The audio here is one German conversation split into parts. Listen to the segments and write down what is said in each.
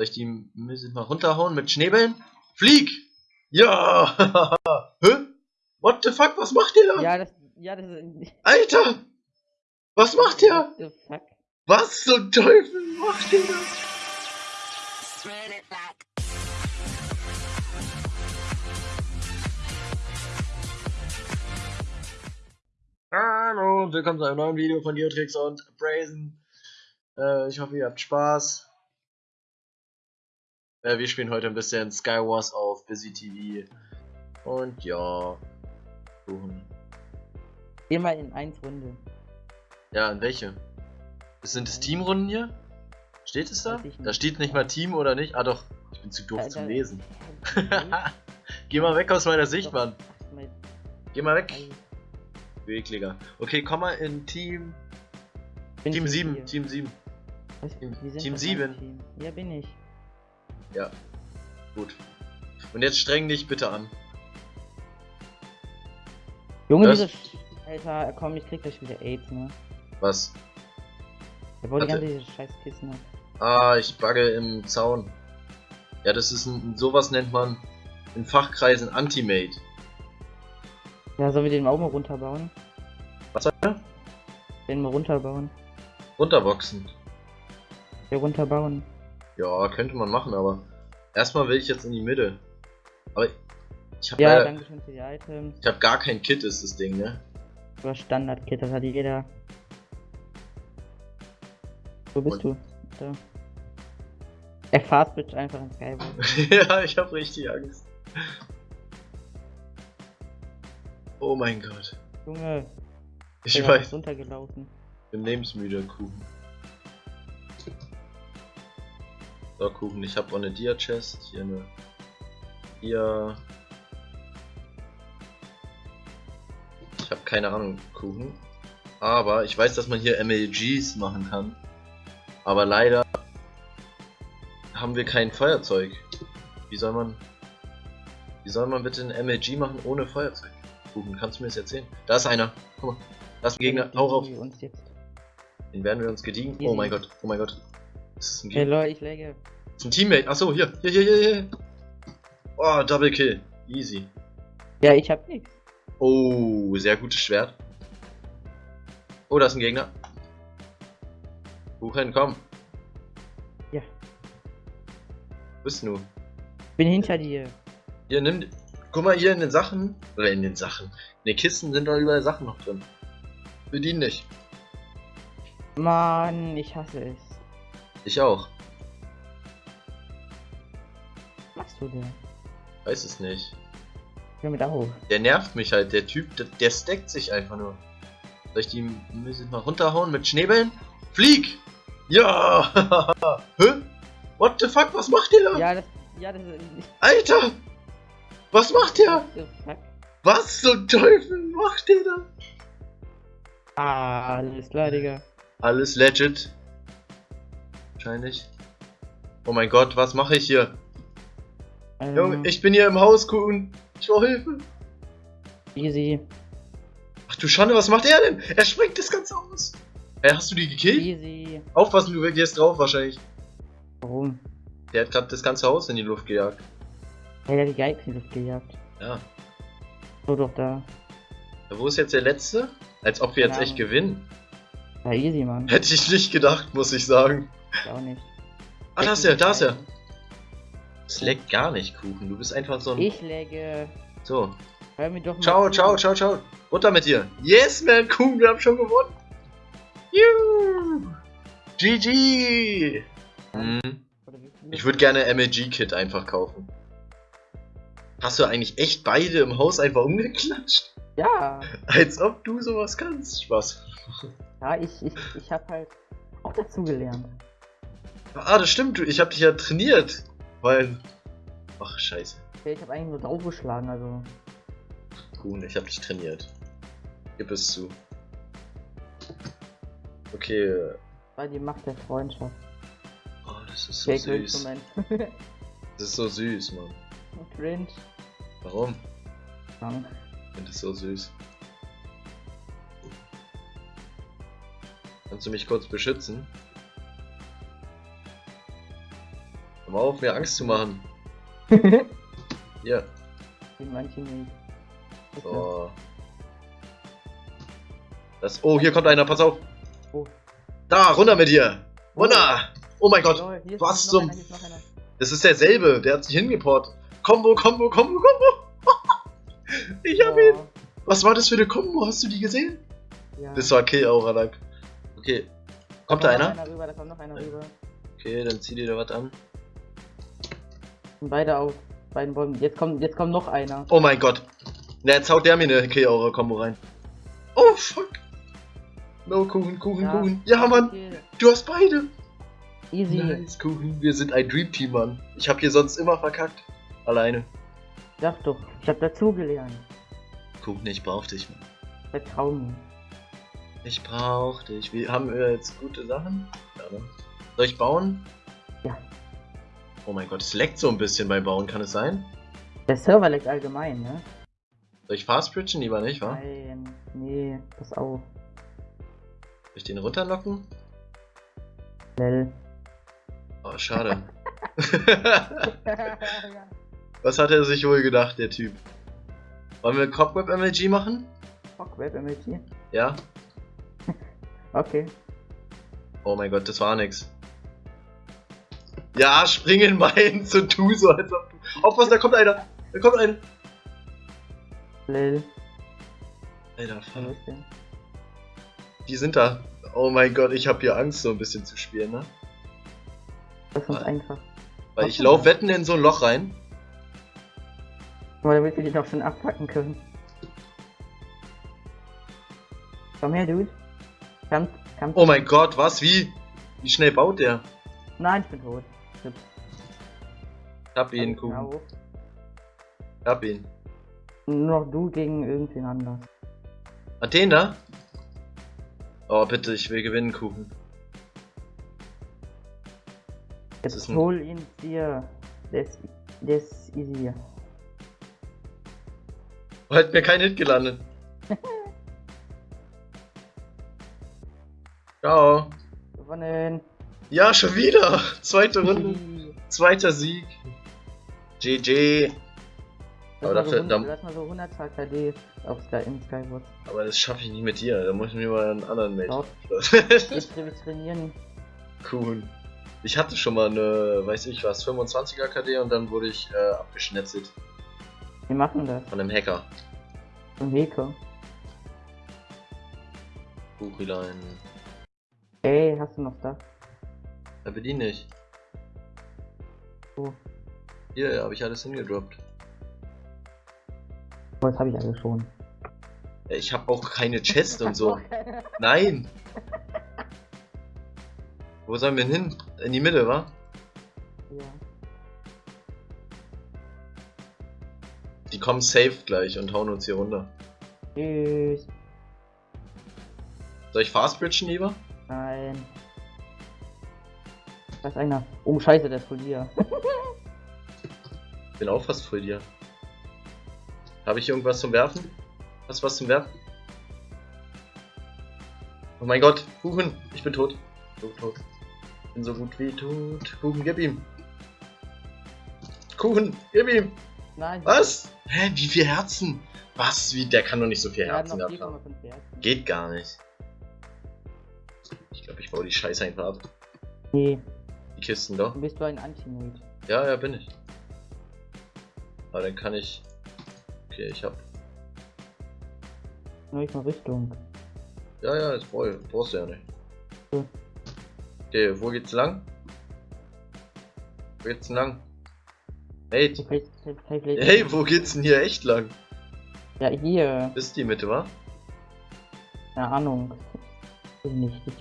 Soll ich die Musik mal runterhauen mit Schneebällen? Flieg! Ja! Hä? What the fuck? Was macht ihr da? Ja, das. Ja, das ist. Alter! Was macht ihr? What the fuck? Was zum Teufel macht ihr da? Hallo und willkommen zu einem neuen Video von Geotrix und Brazen. Äh, ich hoffe, ihr habt Spaß. Äh, wir spielen heute ein bisschen Skywars auf Busy TV. Und ja. Kuchen. Geh mal in 1 Runde. Ja, in welche? Sind es Teamrunden hier? Steht es da? Da steht nicht mal Team oder nicht? Ah doch, ich bin zu doof zum Lesen. Geh mal weg aus meiner Sicht, Mann. Geh mal weg. Ekliger. Okay, komm mal in Team. Team ich 7. hier? Team 7. Was? Team- Team doch ein 7. Team. Ja, bin ich. Ja. Gut. Und jetzt streng dich bitte an. Junge, Was? diese. Alter, komm, ich krieg gleich wieder AIDS, ne? Was? Der wollte ganze diese scheiß Kissen. Ah, ich bugge im Zaun. Ja, das ist ein. Sowas nennt man in Fachkreisen Anti-Mate. Ja, sollen wir den auch mal runterbauen? Was soll er? Den mal runterbauen. Runterboxen. Ja, runterbauen. Ja, könnte man machen, aber erstmal will ich jetzt in die Mitte. Aber ich habe Ja, leider, danke schön für die Items. ich habe gar kein Kit, ist das Ding, ne? Oder Standard-Kit, das hat jeder. Wo bist Und- du? Da. Er fastbitch einfach in Skyward. ja, ich habe richtig Angst. Oh mein Gott. Junge, Ich der weiß, runtergelaufen. ich bin lebensmüde, Kuchen. So, Kuchen, ich habe auch eine Dia-Chest. Hier eine Dia. Ich habe keine Ahnung, Kuchen. Aber ich weiß, dass man hier MLGs machen kann. Aber leider haben wir kein Feuerzeug. Wie soll man. Wie soll man bitte ein MLG machen ohne Feuerzeug? Kuchen, kannst du mir das erzählen? Da ist einer. Guck mal. Da ist ein Gegner. Hau rauf. Jetzt. Den werden wir uns gediegen. Oh mein Gott, oh mein Gott. Das ist ein, Hey Gegner. Leute, ich läge. Ist ein Teammate. Achso, hier. Hier, hier, hier, hier. Oh, Double Kill. Easy. Ja, ich hab nix. Oh, sehr gutes Schwert. Oh, da ist ein Gegner. Kuchen, komm. Ja. Wo bist du? Bin hinter dir. Hier, nimm. Guck mal, hier in den Sachen. Oder in den Sachen. In den Kisten sind doch überall Sachen noch drin. Bedien dich. Mann, ich hasse es. Ich auch. Was machst du denn? Weiß es nicht. Hör mit auf. Der nervt mich halt. Der Typ, der, der stackt sich einfach nur. Soll ich die Musik mal runterhauen mit Schneebällen? Flieg! Ja! Hä? What the fuck? Was macht ihr da? Ja, das. Ja, das. Alter! Was macht fuck? Was zum Teufel macht ihr da? Ah, alles klar, Digga. Alles legit. Wahrscheinlich. Oh mein Gott, was mache ich hier? Ähm, Junge, ich bin hier im Haus, Kuhn. Ich brauche Hilfe. Easy. Ach du Schande, was macht er denn? Er sprengt das Ganze aus. Hey, hast du die gekillt? Easy. Aufpassen, du gehst drauf wahrscheinlich. Warum? Der hat gerade das ganze Haus in die Luft gejagt. Hey, der hat die Geigen in die Luft gejagt. Ja. So doch da. Ja, Wo ist jetzt der letzte? Als ob wir jetzt Keine echt gewinnen. Ja, easy, Mann. Hätte ich nicht gedacht, muss ich sagen. Ich auch nicht. Ah, da ist er, da ist er. Es leckt gar nicht, Kuchen. Du bist einfach so ein. Ich läge. So. Hör mir doch mal Ciao, ciao, ciao, ciao. Runter mit dir. Yes, man, Kuchen, wir haben schon gewonnen. Juhu. GG. Viel Ich würde gerne MLG-Kit einfach kaufen. Hast du eigentlich echt beide im Haus einfach umgeklatscht? Ja. Als ob du sowas kannst. Spaß. Ja, ich, ich, ich hab halt auch dazu gelernt. Ah, das stimmt. Ich hab dich ja trainiert. Weil. Ach, scheiße. Okay, ich hab eigentlich nur draufgeschlagen, also. Kuhn, ich hab dich trainiert. Gib es zu. Okay. Weil die Macht der Freundschaft. Oh, das ist so Okay, süß. Das ist so süß, Mann. cringe. Warum? Mann. Ich finde das so süß. Kannst du mich kurz beschützen? Hör mal auf, mir Angst zu machen. Hier. Gegen mein Teammate. Okay. So. Das. Oh, hier kommt einer, pass auf. Oh. Da, runter mit dir. Runter. Oh mein Gott. Ist was zum- einer, einer. Das ist derselbe. Der hat sich hingeportet. Kombo, Kombo, Kombo, Kombo. ich hab ihn. Oh, Was war das für eine Kombo? Hast du die gesehen? ja. Das war Kill Aura Lack. Okay. Kommt da kommt noch einer? rüber, da kommt noch einer rüber. Okay, dann zieh dir da was an. Beide auf beiden Bäumen. Jetzt kommt, jetzt kommt noch einer. Oh mein Gott. Na, jetzt haut der mir eine Kill Aura Kombo rein. Oh fuck. No, Kuchen, Kuchen, Ja. Kuchen. Ja, Mann. Okay. Du hast beide. Easy. Nice, Kuchen. Wir sind ein Dream Team, Mann. Ich hab hier sonst immer verkackt. Alleine. Sag doch, ich hab dazugelernt. Kuchen, ich brauch dich, Mann. Vertrau mir. Ich brauch dich. Wir haben wir jetzt gute Sachen. Ja, ne? Soll ich bauen? Ja. Oh mein Gott, es leckt so ein bisschen beim Bauen, kann es sein? Der Server leckt allgemein, ne? Soll ich fast bridgen? Lieber nicht, wa? Nein, nee, pass auf. Soll ich den runterlocken? Lel. Oh, schade. Was hat er sich wohl gedacht, der Typ? Wollen wir Cobweb MLG machen? Fuck, Web MLG. Ja? Okay. Oh mein Gott, das war nix. Ja, spring in meins und tu so, als ob du. Aufpassen, da kommt einer! Da kommt einer! Lel. Alter, fuck. Die sind da. Oh mein Gott, ich hab hier Angst, so ein bisschen zu spielen, ne? Das ist einfach. Weil ich lauf wetten in so ein Loch rein. Aber da willst du dich doch schon abpacken können. Komm her, Dude. Komm, komm. Oh mein Gott, was? Wie? Wie schnell baut der? Nein, ich bin tot. Shit. Ich hab ihn, auf. Ich hab ihn. Nur noch du gegen irgendwen anders. Den da? Oh, bitte, ich will gewinnen, Kuchen. Das ist Jetzt hol ihn dir. Ist, der ist easy. Hat mir kein Hit gelandet. Ciao. Gewonnen. Ja, schon wieder. Zweite Runde. Zweiter Sieg. GG. Aber so dafür- 100, dann- lass mal so 100 KD auf Sky, in Skyward. Aber das schaffe ich nicht mit dir. Da muss ich mir mal einen anderen Mate. Jetzt wir trainieren. cool. Ich hatte schon mal eine, weiß ich was, 25er KD und dann wurde ich äh, abgeschnetzelt Wir machen das. von einem Hacker. Zum Heko. Buchilein. Ey, hast du noch das? Er bedient nicht. Wo? Hier habe ich alles hingedroppt. Oh, das habe ich alle schon. Ich habe auch keine Chest und so. Nein! Wo sollen wir hin? In die Mitte, wa? ja. Die kommen safe gleich und hauen uns hier runter. Tschüss. Soll ich fast bridgen lieber? Nein. Da ist einer. Oh, scheiße, der ist voll hier. Bin auch fast vor dir. Habe ich irgendwas zum Werfen? Hast du was zum Werfen? Oh mein Gott, Kuchen, ich bin tot. Tot, tot. Bin so gut wie tot. Kuchen, gib ihm. Kuchen, gib ihm. Nein. Was? Hä, wie viel Herzen? Was? Wie? Der kann doch nicht so viel Herzen gehabt haben. 4,5 Herzen. Geht gar nicht. Ich glaube, ich baue die Scheiße einfach ab. Nee, Die Kisten doch. dann bist du ein Anti-Mate. Ja, ja, bin ich. Aber dann kann ich. Okay, ich hab. Nur ich mal Richtung. Ja, ja, das brauch- brauchst du ja nicht. Hm. Okay, wo geht's lang? Wo geht's denn lang? Hey, hey, wo geht's denn hier echt lang? Ja, hier. Ist die Mitte, wa? Keine Ahnung. Weiß nicht. Ich,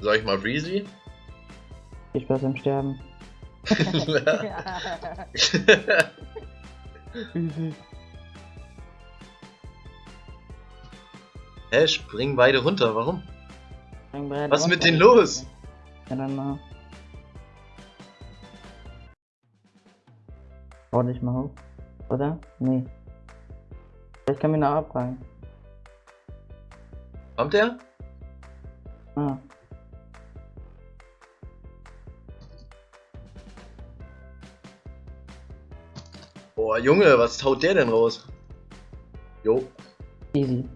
Soll ich mal Breezy? Viel Spaß beim Sterben. Hä, springen beide runter, warum? Was Was ist mit denen los? Ja, dann mal. Bau dich mal hoch. Oder? Nee. Vielleicht kann mir noch abfragen. Kommt der? Ah. Boah, Junge, was haut der denn raus? Jo. Easy.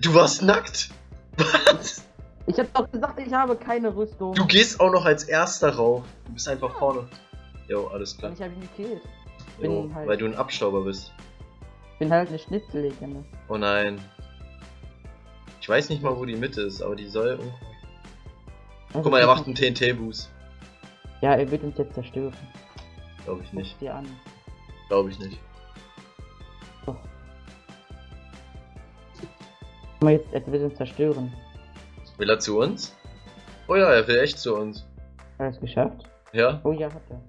Du warst nackt? Was? Ich hab doch gesagt, ich habe keine Rüstung. Du gehst auch noch als erster rauf. Du bist einfach vorne. Jo, alles klar. Ich habe ihn gekillt. Jo, halt- weil du ein Abstauber bist. Ich bin halt eine Schnitzellegende. Oh nein. Ich weiß nicht mal, wo die Mitte ist, aber die soll irgendwo. Guck mal, er macht einen TNT-Boost. Ja, er wird uns jetzt zerstören. Glaube ich nicht. Guck dir an. Glaube ich nicht. Guck mal jetzt, er wird uns zerstören. Will er zu uns? Oh ja, er will echt zu uns. Hat er es geschafft? Ja? Oh ja, hat er.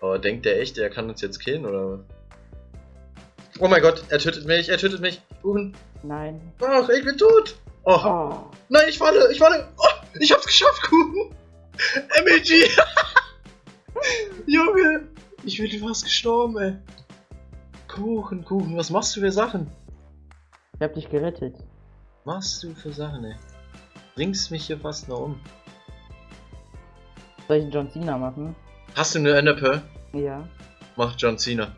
Aber denkt der echt, er kann uns jetzt killen oder was? Oh mein Gott, er tötet mich, er tötet mich. Kuchen. Nein. Ach, ich bin tot. Oh, Oh. nein, ich falle, ich falle. Oh, ich hab's geschafft, Kuchen. MEG. Ich bin fast gestorben, ey. Kuchen, Kuchen, was machst du für Sachen? Ich hab dich gerettet. Machst du für Sachen, ey? Bringst mich hier fast noch um. Soll ich einen John Cena machen? Hast du eine Enderpearl? Ja. Mach John Cena.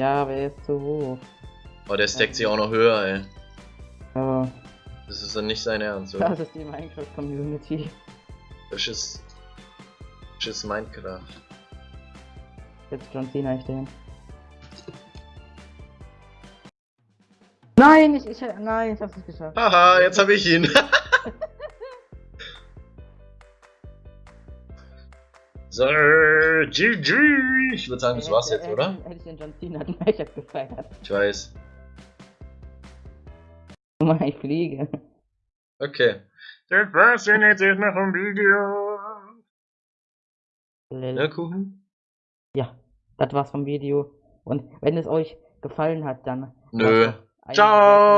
Ja, aber er ist zu hoch. Oh, der stackt sich auch noch höher, ey. Aber Das ist dann nicht sein Ernst, oder? das ist die Minecraft-Community. Das ist. Das ist Minecraft. Jetzt John Cena ich den. Nein, ich, ich, nein, ich hab's nicht geschafft. Haha, jetzt habe ich ihn. so, GG. Ich würde sagen, das war's jetzt, Hätte- oder? Hätte, hätte ich den John Cena den Matchup gefeiert. Ich weiß. Guck mal, ich fliege. Okay. Das war's denn jetzt erstmal vom Video. Lel. Das war's vom Video. Und wenn es euch gefallen hat, dann. Nö. Ciao.